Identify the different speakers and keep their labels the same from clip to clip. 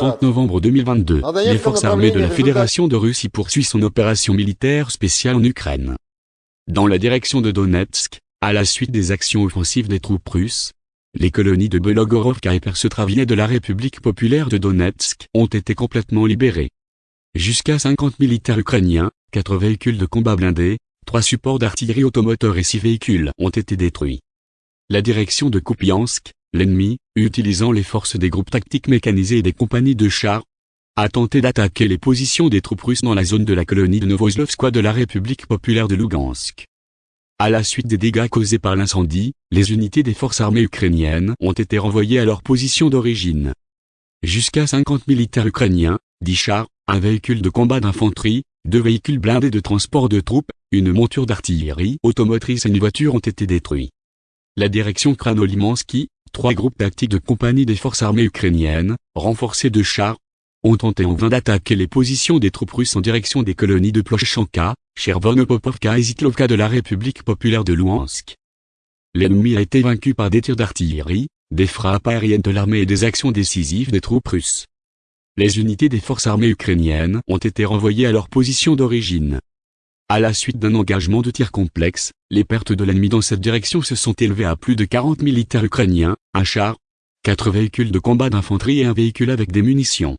Speaker 1: 30 novembre 2022, les forces armées de la Fédération de Russie poursuivent son opération militaire spéciale en Ukraine. Dans la direction de Donetsk, à la suite des actions offensives des troupes russes, les colonies de Belogorovka et Persetraviné de la République populaire de Donetsk ont été complètement libérées. Jusqu'à 50 militaires ukrainiens, 4 véhicules de combat blindés, 3 supports d'artillerie automoteur et 6 véhicules ont été détruits. La direction de Kupiansk, l'ennemi, utilisant les forces des groupes tactiques mécanisés et des compagnies de chars, a tenté d'attaquer les positions des troupes russes dans la zone de la colonie de Novoslovskoye de la République populaire de Lugansk. À la suite des dégâts causés par l'incendie, les unités des forces armées ukrainiennes ont été renvoyées à leur position d'origine. Jusqu'à 50 militaires ukrainiens, 10 chars, un véhicule de combat d'infanterie, deux véhicules blindés de transport de troupes, une monture d'artillerie automotrice et une voiture ont été détruits. La direction Kranolimansky, trois groupes tactiques de compagnie des forces armées ukrainiennes, renforcés de chars, ont tenté en vain d'attaquer les positions des troupes russes en direction des colonies de Plochanka, Chervonopopovka et Zitlovka de la République populaire de Luhansk. L'ennemi a été vaincu par des tirs d'artillerie, des frappes aériennes de l'armée et des actions décisives des troupes russes. Les unités des forces armées ukrainiennes ont été renvoyées à leur position d'origine. À la suite d'un engagement de tir complexe, les pertes de l'ennemi dans cette direction se sont élevées à plus de 40 militaires ukrainiens, un char, quatre véhicules de combat d'infanterie et un véhicule avec des munitions.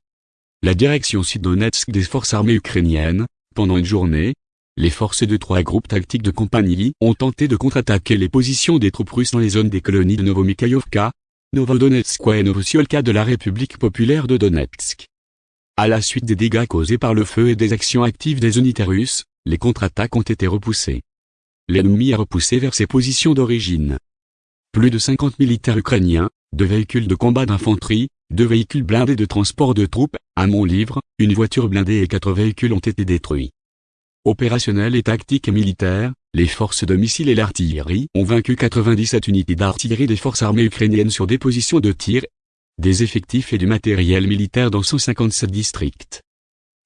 Speaker 1: La direction sud-donetsk des forces armées ukrainiennes, pendant une journée, les forces de trois groupes tactiques de compagnie ont tenté de contre-attaquer les positions des troupes russes dans les zones des colonies de Novomikhaïovka, Novodonetsk et Novosiolka de la République populaire de Donetsk. À la suite des dégâts causés par le feu et des actions actives des unités russes, les contre-attaques ont été repoussées. L'ennemi a repoussé vers ses positions d'origine. Plus de 50 militaires ukrainiens, deux véhicules de combat d'infanterie, deux véhicules blindés de transport de troupes, un mont-livre, une voiture blindée et quatre véhicules ont été détruits. Opérationnels et tactiques et militaires, les forces de missiles et l'artillerie ont vaincu 97 unités d'artillerie des forces armées ukrainiennes sur des positions de tir, des effectifs et du matériel militaire dans 157 districts.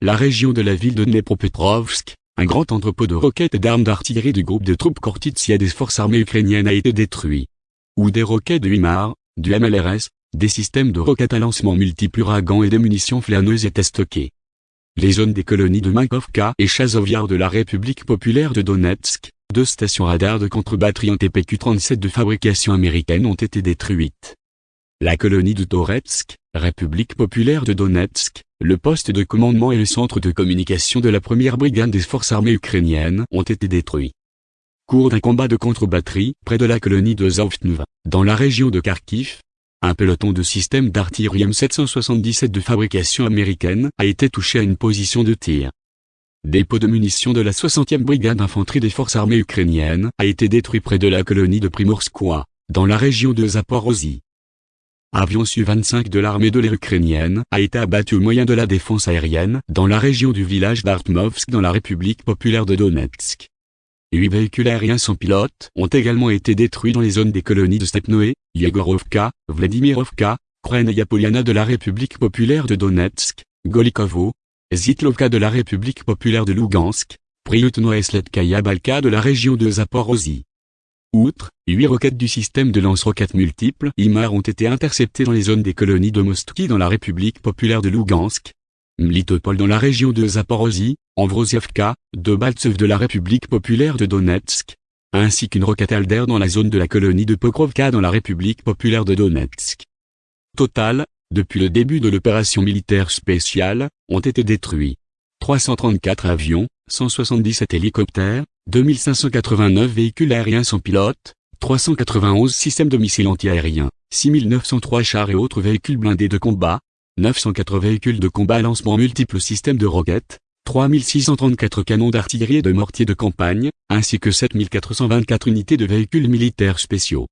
Speaker 1: La région de la ville de Dnepropetrovsk, un grand entrepôt de roquettes et d'armes d'artillerie du groupe de troupes Kortitsia des forces armées ukrainiennes a été détruit. Où des roquettes de HIMAR, du MLRS, des systèmes de roquettes à lancement multiples ouragans et des munitions flâneuses étaient stockés. Les zones des colonies de Minkovka et Chazovyar de la République populaire de Donetsk, deux stations radars de contre-batterie en TPQ-37 de fabrication américaine ont été détruites. La colonie de Toretsk, République populaire de Donetsk, le poste de commandement et le centre de communication de la première brigade des forces armées ukrainiennes ont été détruits. Cours d'un combat de contre-batterie près de la colonie de Zavtnuva, dans la région de Kharkiv, un peloton de systèmes d'artillerie M777 de fabrication américaine a été touché à une position de tir. Dépôt de munitions de la 60e brigade d'infanterie des forces armées ukrainiennes a été détruit près de la colonie de Primorskoye, dans la région de Zaporozhye. Avion Su-25 de l'armée de l'air ukrainienne a été abattu au moyen de la défense aérienne dans la région du village d'Artmovsk dans la République populaire de Donetsk. Huit véhicules aériens sans pilote ont également été détruits dans les zones des colonies de Stepnoé, Yegorovka, Vladimirovka, Krenaya Poliana de la République populaire de Donetsk, Golikovo, Zitlovka de la République populaire de Lugansk, Priutno et Sledkaya Balka de la région de Zaporozhye. Outre, huit roquettes du système de lance-roquettes multiples IMAR ont été interceptées dans les zones des colonies de Mostki dans la République populaire de Lugansk, Mlitopol dans la région de Zaporozhye, Amvrosievka, de Baltsev de la République populaire de Donetsk, ainsi qu'une roquette Alder dans la zone de la colonie de Pokrovka dans la République populaire de Donetsk. Total, depuis le début de l'opération militaire spéciale, ont été détruits 334 avions, 177 hélicoptères, 2589 véhicules aériens sans pilote, 391 systèmes de missiles antiaériens, 6903 chars et autres véhicules blindés de combat, 904 véhicules de combat à lancement multiples systèmes de roquettes, 3634 canons d'artillerie et de mortiers de campagne, ainsi que 7424 unités de véhicules militaires spéciaux.